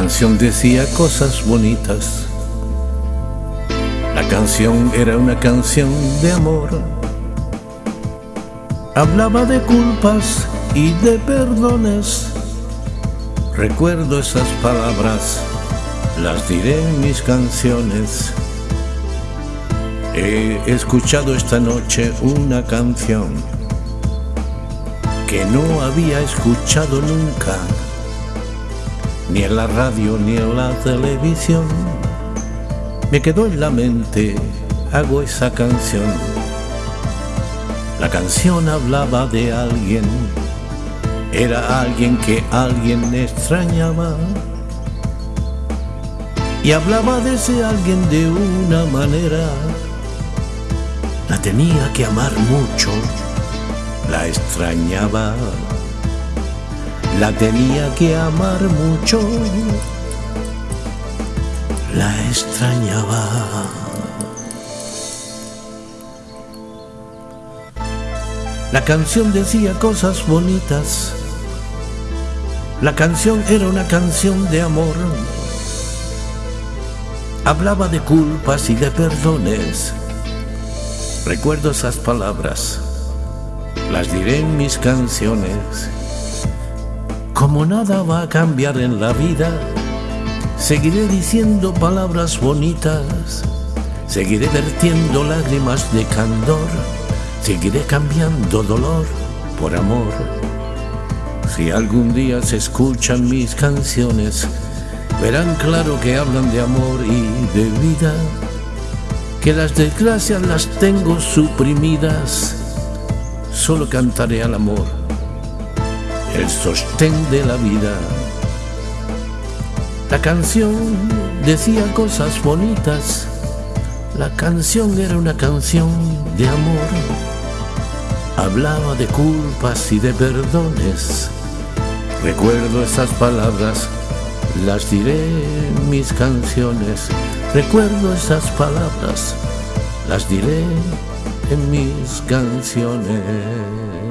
canción decía cosas bonitas. La canción era una canción de amor. Hablaba de culpas y de perdones. Recuerdo esas palabras, las diré en mis canciones. He escuchado esta noche una canción que no había escuchado nunca ni en la radio ni en la televisión. Me quedó en la mente, hago esa canción. La canción hablaba de alguien, era alguien que alguien extrañaba. Y hablaba de ese alguien de una manera. La tenía que amar mucho, la extrañaba la tenía que amar mucho, la extrañaba. La canción decía cosas bonitas, la canción era una canción de amor, hablaba de culpas y de perdones. Recuerdo esas palabras, las diré en mis canciones como nada va a cambiar en la vida, seguiré diciendo palabras bonitas, seguiré vertiendo lágrimas de candor, seguiré cambiando dolor por amor. Si algún día se escuchan mis canciones, verán claro que hablan de amor y de vida, que las desgracias las tengo suprimidas, solo cantaré al amor el sostén de la vida. La canción decía cosas bonitas, la canción era una canción de amor, hablaba de culpas y de perdones. Recuerdo esas palabras, las diré en mis canciones. Recuerdo esas palabras, las diré en mis canciones.